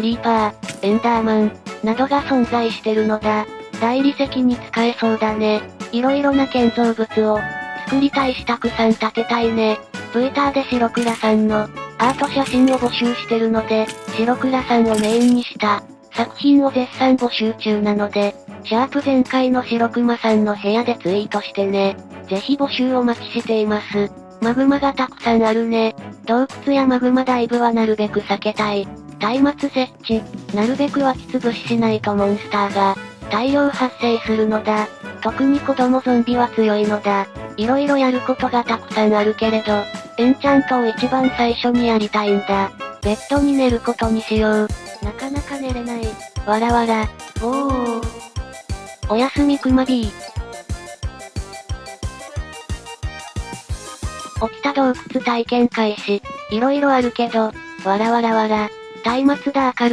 リーパー、エンダーマン、などが存在してるのだ。大理石に使えそうだね。色々な建造物を、作りたいしたくさん建てたいね。ブイターで白倉さんの、アート写真を募集してるので、白倉さんをメインにした、作品を絶賛募集中なので、シャープ前回の白熊さんの部屋でツイートしてね。ぜひ募集お待ちしています。マグマがたくさんあるね。洞窟やマグマダイブはなるべく避けたい。松明設置、なるべく湧き潰ししないとモンスターが、大量発生するのだ。特に子供ゾンビは強いのだ。色々やることがたくさんあるけれど、エンチャントを一番最初にやりたいんだ。ベッドに寝ることにしよう。なかなか寝れない。わらわら。おー。おやすみくま B。起きた洞窟体験開始。色々あるけど、わらわらわら。松明だ明るい。